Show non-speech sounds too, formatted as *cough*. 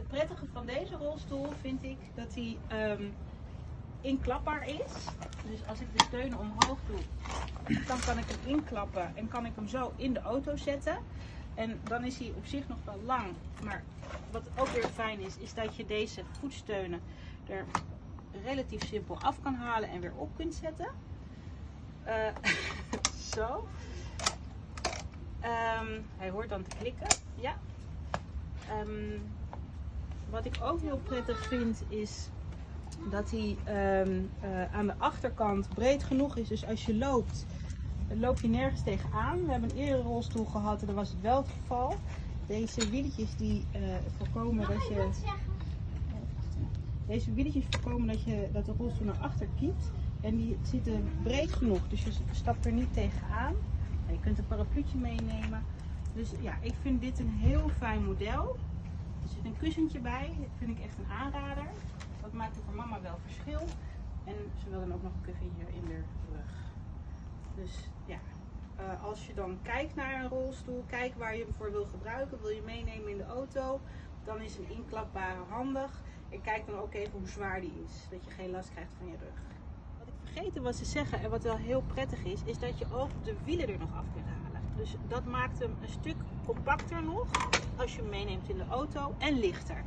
het prettige van deze rolstoel vind ik dat hij ehm, inklapbaar is. Dus als ik de steunen omhoog doe, dan kan ik hem inklappen en kan ik hem zo in de auto zetten. En dan is hij op zich nog wel lang. Maar wat ook weer fijn is, is dat je deze voetsteunen er relatief simpel af kan halen en weer op kunt zetten. Eh, *laughs* zo. Ehm, hij hoort dan te klikken. Ja. Ehm, wat ik ook heel prettig vind is dat hij ehm, eh, aan de achterkant breed genoeg is. Dus als je loopt, loop je nergens tegenaan. We hebben een eerdere rolstoel gehad en daar was het wel het geval. Deze wieletjes die eh, voorkomen dat je... Deze wieletjes voorkomen dat, je, dat de rolstoel naar achter kiept. En die zitten breed genoeg, dus je stapt er niet tegenaan. Je kunt een parapluutje meenemen. Dus ja, ik vind dit een heel fijn model. Er zit een kussentje bij, dat vind ik echt een aanrader. Dat maakt voor mama wel verschil. En ze wil dan ook nog een kussen in de rug. Dus ja, eh, als je dan kijkt naar een rolstoel, kijk waar je hem voor wil gebruiken, wil je meenemen in de auto, dan is een inklapbare handig. En kijk dan ook even hoe zwaar die is, dat je geen last krijgt van je rug. Wat ik vergeten was te zeggen en wat wel heel prettig is, is dat je ook de wielen er nog af kunt halen. Dus dat maakt hem een stuk compacter nog als je hem meeneemt in de auto en lichter.